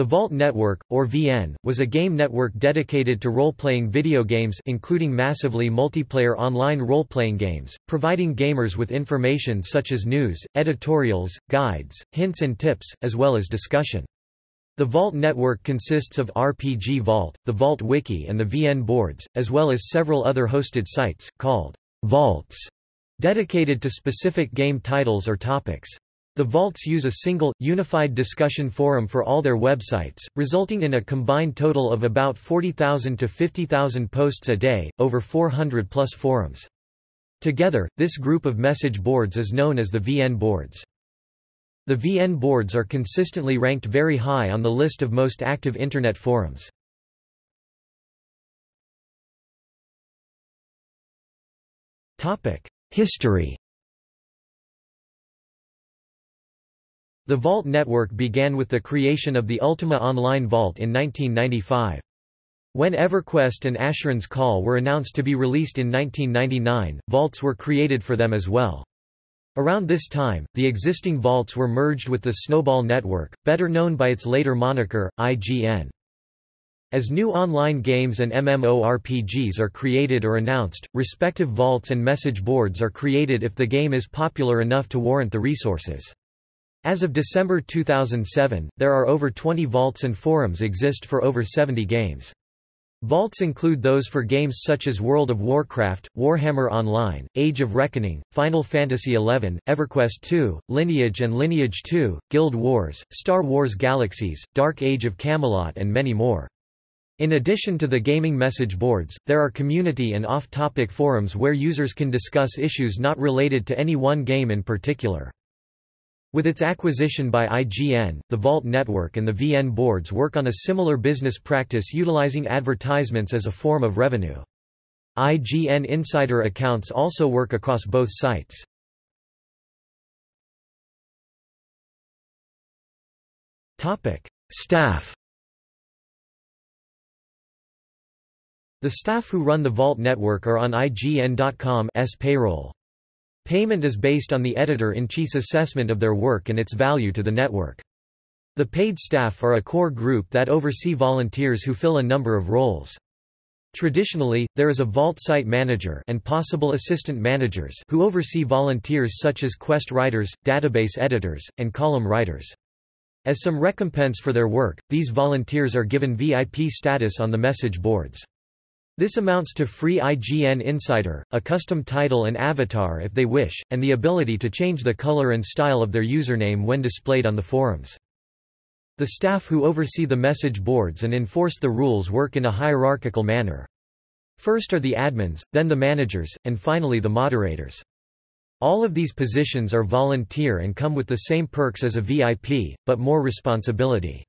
The Vault Network, or VN, was a game network dedicated to role-playing video games including massively multiplayer online role-playing games, providing gamers with information such as news, editorials, guides, hints and tips, as well as discussion. The Vault network consists of RPG Vault, the Vault Wiki and the VN boards, as well as several other hosted sites, called Vaults, dedicated to specific game titles or topics. The vaults use a single, unified discussion forum for all their websites, resulting in a combined total of about 40,000 to 50,000 posts a day, over 400 plus forums. Together, this group of message boards is known as the VN boards. The VN boards are consistently ranked very high on the list of most active Internet forums. History The Vault network began with the creation of the Ultima Online Vault in 1995. When EverQuest and Asheron's Call were announced to be released in 1999, vaults were created for them as well. Around this time, the existing vaults were merged with the Snowball Network, better known by its later moniker, IGN. As new online games and MMORPGs are created or announced, respective vaults and message boards are created if the game is popular enough to warrant the resources. As of December 2007, there are over 20 vaults and forums exist for over 70 games. Vaults include those for games such as World of Warcraft, Warhammer Online, Age of Reckoning, Final Fantasy XI, EverQuest II, Lineage and Lineage 2, Guild Wars, Star Wars Galaxies, Dark Age of Camelot and many more. In addition to the gaming message boards, there are community and off-topic forums where users can discuss issues not related to any one game in particular. With its acquisition by IGN, the Vault network and the VN boards work on a similar business practice utilizing advertisements as a form of revenue. IGN insider accounts also work across both sites. Staff The staff who run the Vault network are on IGN.com's payroll. Payment is based on the editor-in-chief's assessment of their work and its value to the network. The paid staff are a core group that oversee volunteers who fill a number of roles. Traditionally, there is a Vault site manager and possible assistant managers who oversee volunteers such as quest writers, database editors, and column writers. As some recompense for their work, these volunteers are given VIP status on the message boards. This amounts to free IGN Insider, a custom title and avatar if they wish, and the ability to change the color and style of their username when displayed on the forums. The staff who oversee the message boards and enforce the rules work in a hierarchical manner. First are the admins, then the managers, and finally the moderators. All of these positions are volunteer and come with the same perks as a VIP, but more responsibility.